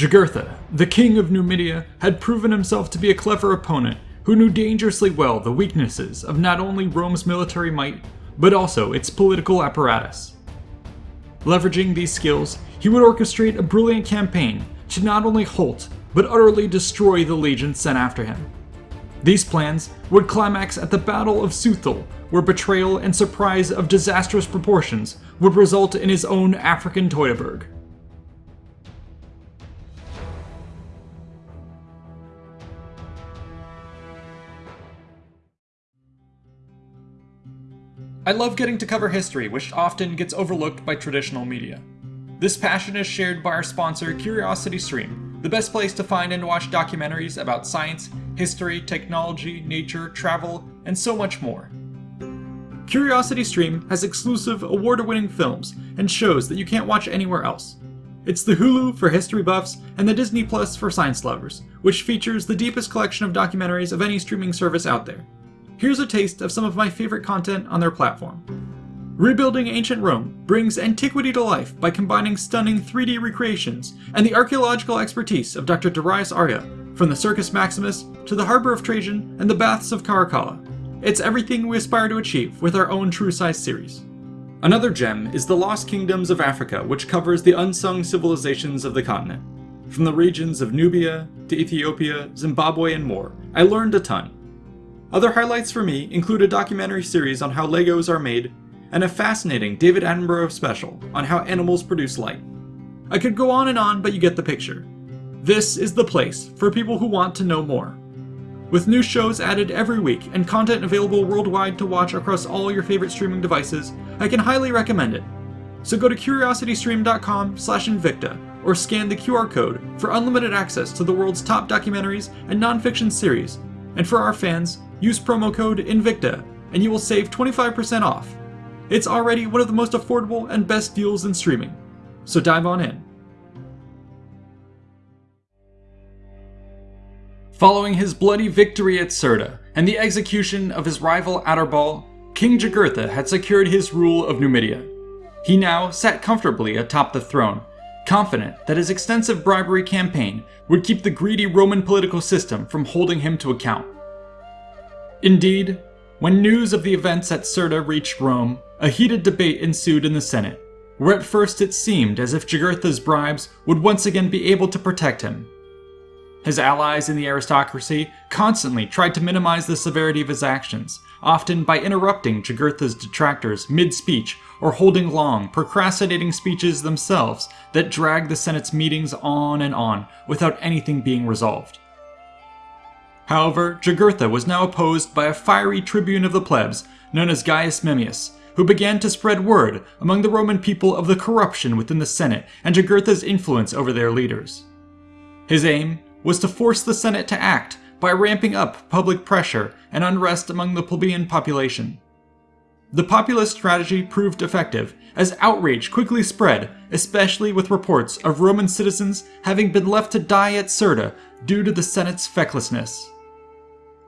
Jugurtha, the king of Numidia, had proven himself to be a clever opponent who knew dangerously well the weaknesses of not only Rome's military might, but also its political apparatus. Leveraging these skills, he would orchestrate a brilliant campaign to not only halt, but utterly destroy the legions sent after him. These plans would climax at the Battle of Suthul, where betrayal and surprise of disastrous proportions would result in his own African Teutoburg. I love getting to cover history, which often gets overlooked by traditional media. This passion is shared by our sponsor, Curiosity Stream, the best place to find and watch documentaries about science, history, technology, nature, travel, and so much more. Curiosity Stream has exclusive, award winning films and shows that you can't watch anywhere else. It's the Hulu for history buffs and the Disney Plus for science lovers, which features the deepest collection of documentaries of any streaming service out there. Here's a taste of some of my favorite content on their platform. Rebuilding Ancient Rome brings antiquity to life by combining stunning 3D recreations and the archaeological expertise of Dr. Darius Arya, from the Circus Maximus to the Harbor of Trajan and the Baths of Caracalla. It's everything we aspire to achieve with our own True Size series. Another gem is The Lost Kingdoms of Africa, which covers the unsung civilizations of the continent. From the regions of Nubia to Ethiopia, Zimbabwe, and more, I learned a ton. Other highlights for me include a documentary series on how Legos are made, and a fascinating David Attenborough special on how animals produce light. I could go on and on, but you get the picture. This is the place for people who want to know more. With new shows added every week and content available worldwide to watch across all your favorite streaming devices, I can highly recommend it. So go to curiositystream.com slash Invicta or scan the QR code for unlimited access to the world's top documentaries and nonfiction series. And for our fans, Use promo code INVICTA and you will save 25% off. It's already one of the most affordable and best deals in streaming. So dive on in. Following his bloody victory at Cirta and the execution of his rival Adherbal, King Jugurtha had secured his rule of Numidia. He now sat comfortably atop the throne, confident that his extensive bribery campaign would keep the greedy Roman political system from holding him to account. Indeed, when news of the events at Cirta reached Rome, a heated debate ensued in the Senate, where at first it seemed as if Jugurtha's bribes would once again be able to protect him. His allies in the aristocracy constantly tried to minimize the severity of his actions, often by interrupting Jugurtha's detractors mid-speech or holding long, procrastinating speeches themselves that dragged the Senate's meetings on and on without anything being resolved. However, Jugurtha was now opposed by a fiery tribune of the plebs known as Gaius Memmius, who began to spread word among the Roman people of the corruption within the Senate and Jugurtha's influence over their leaders. His aim was to force the Senate to act by ramping up public pressure and unrest among the plebeian population. The populist strategy proved effective, as outrage quickly spread, especially with reports of Roman citizens having been left to die at Cirta due to the Senate's fecklessness.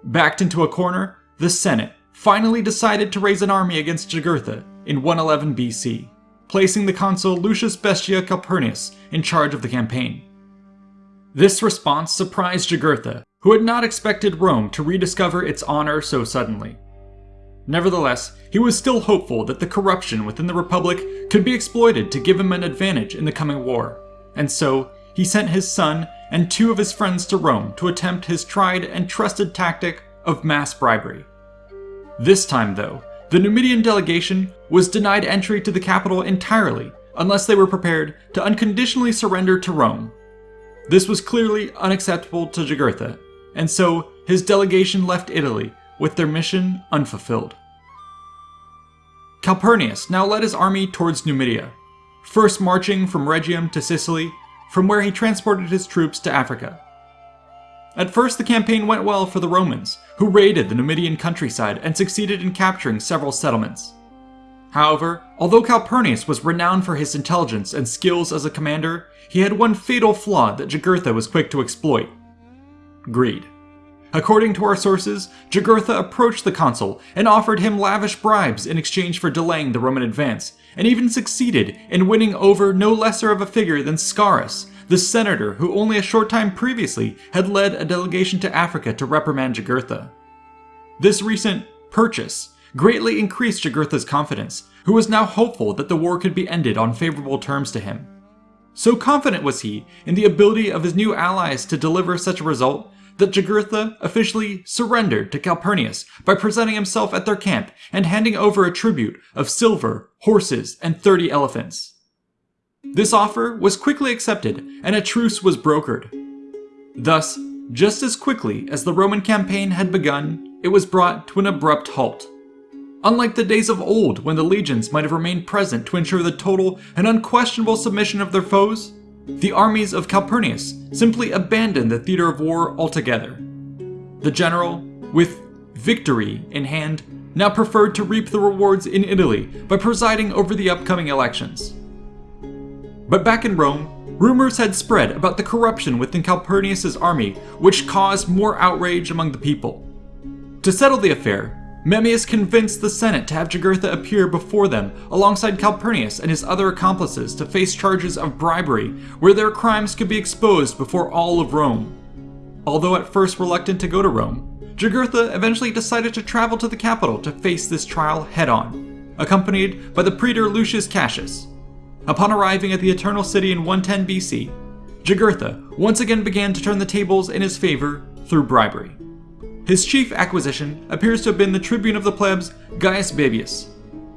Backed into a corner, the Senate finally decided to raise an army against Jugurtha in 111 BC, placing the consul Lucius Bestia Calpurnius in charge of the campaign. This response surprised Jugurtha, who had not expected Rome to rediscover its honor so suddenly. Nevertheless, he was still hopeful that the corruption within the Republic could be exploited to give him an advantage in the coming war, and so he sent his son and two of his friends to Rome to attempt his tried and trusted tactic of mass bribery. This time, though, the Numidian delegation was denied entry to the capital entirely unless they were prepared to unconditionally surrender to Rome. This was clearly unacceptable to Jugurtha, and so his delegation left Italy with their mission unfulfilled. Calpurnius now led his army towards Numidia, first marching from Rhegium to Sicily from where he transported his troops to Africa. At first, the campaign went well for the Romans, who raided the Numidian countryside and succeeded in capturing several settlements. However, although Calpurnius was renowned for his intelligence and skills as a commander, he had one fatal flaw that Jugurtha was quick to exploit greed. According to our sources, Jugurtha approached the consul and offered him lavish bribes in exchange for delaying the Roman advance, and even succeeded in winning over no lesser of a figure than Scaurus, the senator who only a short time previously had led a delegation to Africa to reprimand Jugurtha. This recent purchase greatly increased Jugurtha's confidence, who was now hopeful that the war could be ended on favorable terms to him. So confident was he in the ability of his new allies to deliver such a result that Jugurtha officially surrendered to Calpurnius by presenting himself at their camp and handing over a tribute of silver, horses, and 30 elephants. This offer was quickly accepted and a truce was brokered. Thus, just as quickly as the Roman campaign had begun, it was brought to an abrupt halt. Unlike the days of old when the legions might have remained present to ensure the total and unquestionable submission of their foes, the armies of Calpurnius simply abandoned the theater of war altogether. The general, with victory in hand, now preferred to reap the rewards in Italy by presiding over the upcoming elections. But back in Rome, rumors had spread about the corruption within Calpurnius's army, which caused more outrage among the people. To settle the affair, Memmius convinced the Senate to have Jugurtha appear before them alongside Calpurnius and his other accomplices to face charges of bribery, where their crimes could be exposed before all of Rome. Although at first reluctant to go to Rome, Jugurtha eventually decided to travel to the capital to face this trial head on, accompanied by the praetor Lucius Cassius. Upon arriving at the Eternal City in 110 BC, Jugurtha once again began to turn the tables in his favor through bribery. His chief acquisition appears to have been the tribune of the plebs, Gaius Baebius.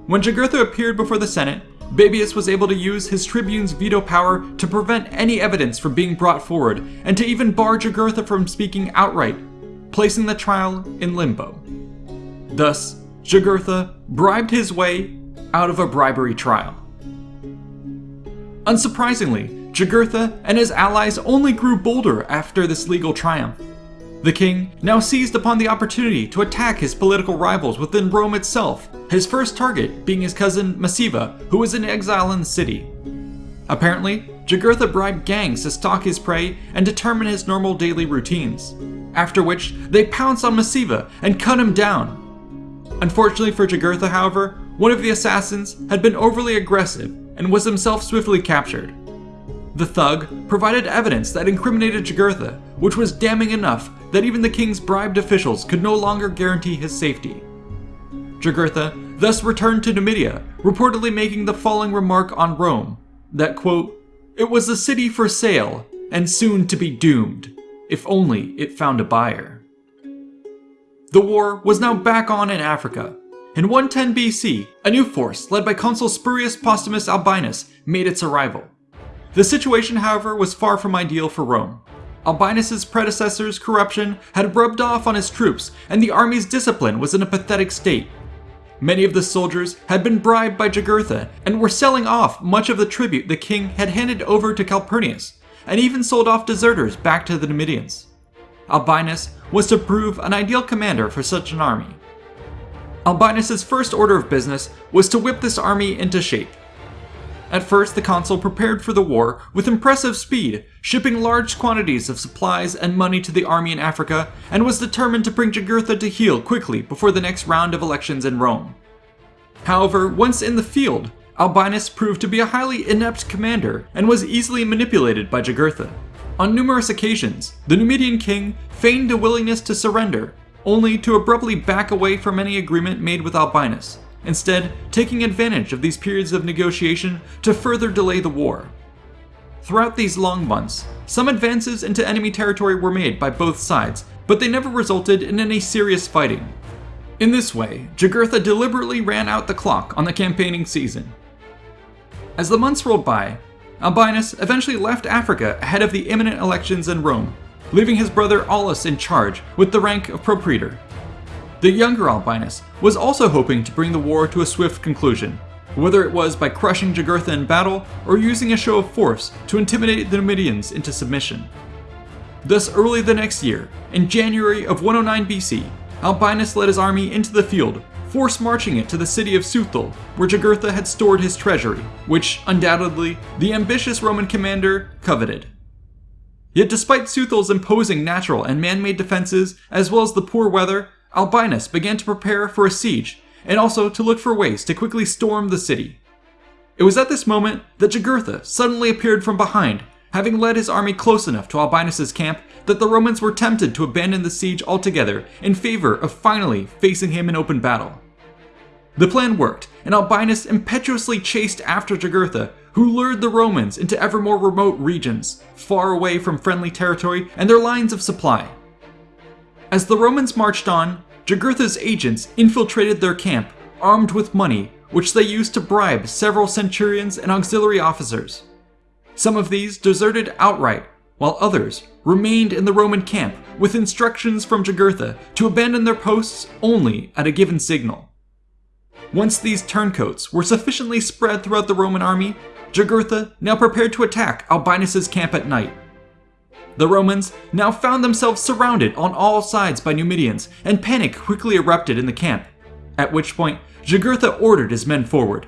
When Jugurtha appeared before the Senate, Baebius was able to use his tribune's veto power to prevent any evidence from being brought forward, and to even bar Jugurtha from speaking outright, placing the trial in limbo. Thus, Jugurtha bribed his way out of a bribery trial. Unsurprisingly, Jugurtha and his allies only grew bolder after this legal triumph. The king now seized upon the opportunity to attack his political rivals within Rome itself, his first target being his cousin Massiva, who was in exile in the city. Apparently, Jugurtha bribed gangs to stalk his prey and determine his normal daily routines, after which they pounced on Massiva and cut him down. Unfortunately for Jugurtha, however, one of the assassins had been overly aggressive and was himself swiftly captured. The thug provided evidence that incriminated Jugurtha, which was damning enough that even the king's bribed officials could no longer guarantee his safety. Jugurtha thus returned to Numidia, reportedly making the following remark on Rome, that quote, It was a city for sale, and soon to be doomed, if only it found a buyer. The war was now back on in Africa. In 110 BC, a new force, led by consul Spurius Postumus Albinus, made its arrival. The situation, however, was far from ideal for Rome. Albinus's predecessor's corruption had rubbed off on his troops, and the army's discipline was in a pathetic state. Many of the soldiers had been bribed by Jugurtha and were selling off much of the tribute the king had handed over to Calpurnius, and even sold off deserters back to the Numidians. Albinus was to prove an ideal commander for such an army. Albinus's first order of business was to whip this army into shape. At first, the consul prepared for the war with impressive speed, shipping large quantities of supplies and money to the army in Africa, and was determined to bring Jugurtha to heel quickly before the next round of elections in Rome. However, once in the field, Albinus proved to be a highly inept commander and was easily manipulated by Jugurtha. On numerous occasions, the Numidian king feigned a willingness to surrender, only to abruptly back away from any agreement made with Albinus, instead taking advantage of these periods of negotiation to further delay the war. Throughout these long months, some advances into enemy territory were made by both sides, but they never resulted in any serious fighting. In this way, Jugurtha deliberately ran out the clock on the campaigning season. As the months rolled by, Albinus eventually left Africa ahead of the imminent elections in Rome, leaving his brother Aulus in charge with the rank of propraetor. The younger Albinus was also hoping to bring the war to a swift conclusion, whether it was by crushing Jugurtha in battle or using a show of force to intimidate the Numidians into submission. Thus, early the next year, in January of 109 BC, Albinus led his army into the field, force marching it to the city of Suthul, where Jugurtha had stored his treasury, which, undoubtedly, the ambitious Roman commander coveted. Yet despite Suthul's imposing natural and man-made defenses, as well as the poor weather, Albinus began to prepare for a siege, and also to look for ways to quickly storm the city. It was at this moment that Jugurtha suddenly appeared from behind, having led his army close enough to Albinus' camp that the Romans were tempted to abandon the siege altogether in favor of finally facing him in open battle. The plan worked, and Albinus impetuously chased after Jugurtha, who lured the Romans into ever more remote regions, far away from friendly territory and their lines of supply. As the Romans marched on, Jugurtha's agents infiltrated their camp, armed with money, which they used to bribe several centurions and auxiliary officers. Some of these deserted outright, while others remained in the Roman camp with instructions from Jugurtha to abandon their posts only at a given signal. Once these turncoats were sufficiently spread throughout the Roman army, Jugurtha now prepared to attack Albinus' camp at night. The Romans now found themselves surrounded on all sides by Numidians, and panic quickly erupted in the camp, at which point Jugurtha ordered his men forward.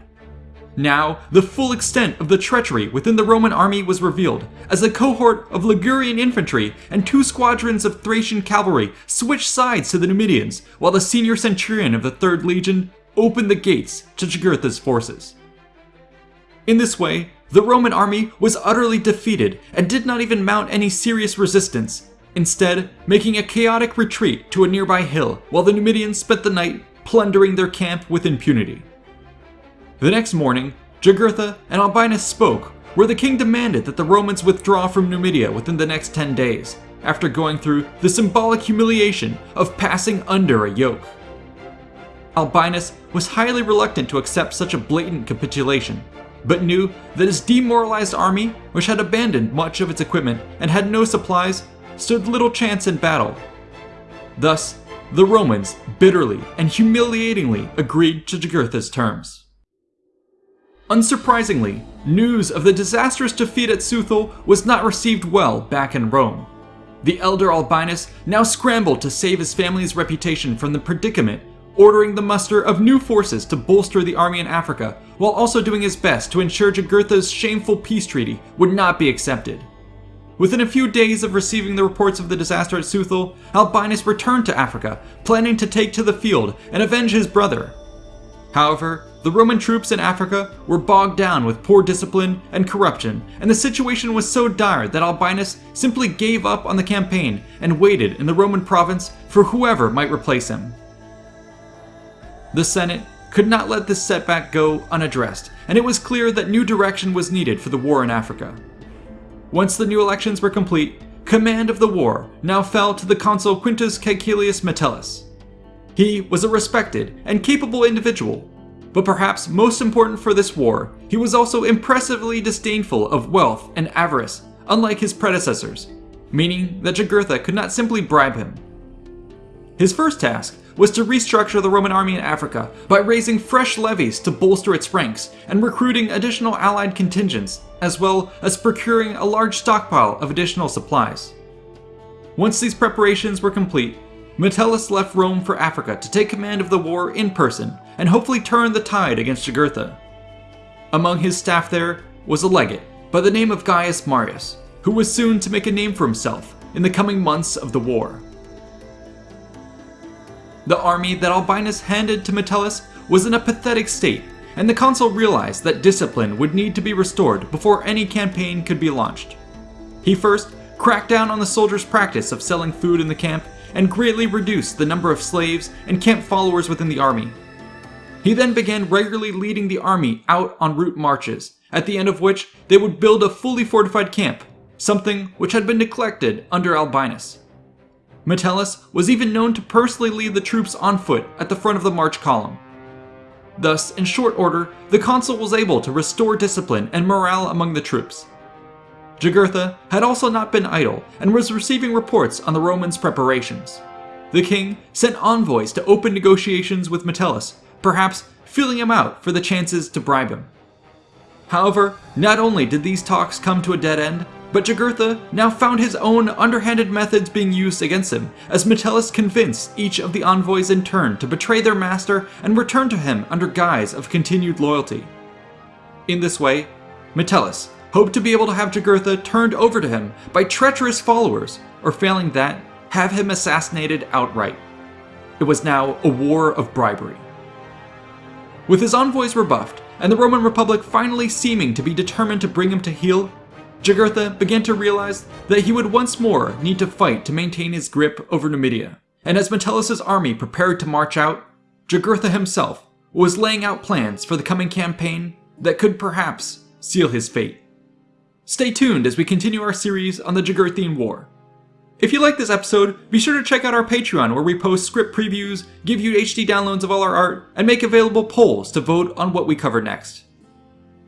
Now, the full extent of the treachery within the Roman army was revealed, as a cohort of Ligurian infantry and two squadrons of Thracian cavalry switched sides to the Numidians, while the senior centurion of the 3rd Legion opened the gates to Jugurtha's forces. In this way, the Roman army was utterly defeated and did not even mount any serious resistance, instead making a chaotic retreat to a nearby hill while the Numidians spent the night plundering their camp with impunity. The next morning, Jugurtha and Albinus spoke, where the king demanded that the Romans withdraw from Numidia within the next 10 days, after going through the symbolic humiliation of passing under a yoke. Albinus was highly reluctant to accept such a blatant capitulation, but knew that his demoralized army, which had abandoned much of its equipment and had no supplies, stood little chance in battle. Thus, the Romans bitterly and humiliatingly agreed to Jugurtha's terms. Unsurprisingly, news of the disastrous defeat at Suthul was not received well back in Rome. The elder Albinus now scrambled to save his family's reputation from the predicament ordering the muster of new forces to bolster the army in Africa, while also doing his best to ensure Jugurtha's shameful peace treaty would not be accepted. Within a few days of receiving the reports of the disaster at Suthul, Albinus returned to Africa, planning to take to the field and avenge his brother. However, the Roman troops in Africa were bogged down with poor discipline and corruption, and the situation was so dire that Albinus simply gave up on the campaign and waited in the Roman province for whoever might replace him. The Senate could not let this setback go unaddressed, and it was clear that new direction was needed for the war in Africa. Once the new elections were complete, command of the war now fell to the consul Quintus Caecilius Metellus. He was a respected and capable individual, but perhaps most important for this war, he was also impressively disdainful of wealth and avarice, unlike his predecessors, meaning that Jugurtha could not simply bribe him. His first task was to restructure the Roman army in Africa by raising fresh levies to bolster its ranks and recruiting additional allied contingents, as well as procuring a large stockpile of additional supplies. Once these preparations were complete, Metellus left Rome for Africa to take command of the war in person and hopefully turn the tide against Jugurtha. Among his staff there was a legate by the name of Gaius Marius, who was soon to make a name for himself in the coming months of the war. The army that Albinus handed to Metellus was in a pathetic state, and the consul realized that discipline would need to be restored before any campaign could be launched. He first cracked down on the soldiers' practice of selling food in the camp and greatly reduced the number of slaves and camp followers within the army. He then began regularly leading the army out on route marches, at the end of which they would build a fully fortified camp, something which had been neglected under Albinus. Metellus was even known to personally lead the troops on foot at the front of the march column. Thus, in short order, the consul was able to restore discipline and morale among the troops. Jugurtha had also not been idle and was receiving reports on the Romans' preparations. The king sent envoys to open negotiations with Metellus, perhaps feeling him out for the chances to bribe him. However, not only did these talks come to a dead end, but Jugurtha now found his own underhanded methods being used against him, as Metellus convinced each of the envoys in turn to betray their master and return to him under guise of continued loyalty. In this way, Metellus hoped to be able to have Jugurtha turned over to him by treacherous followers, or failing that, have him assassinated outright. It was now a war of bribery. With his envoys rebuffed, and the Roman Republic finally seeming to be determined to bring him to heel, Jugurtha began to realize that he would once more need to fight to maintain his grip over Numidia. And as Metellus' army prepared to march out, Jugurtha himself was laying out plans for the coming campaign that could perhaps seal his fate. Stay tuned as we continue our series on the Jugurthine War. If you like this episode, be sure to check out our Patreon where we post script previews, give you HD downloads of all our art, and make available polls to vote on what we cover next.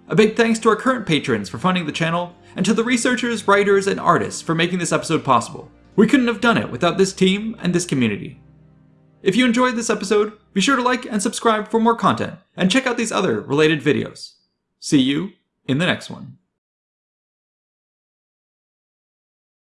A big thanks to our current patrons for funding the channel, and to the researchers, writers, and artists for making this episode possible. We couldn't have done it without this team and this community. If you enjoyed this episode, be sure to like and subscribe for more content, and check out these other related videos. See you in the next one.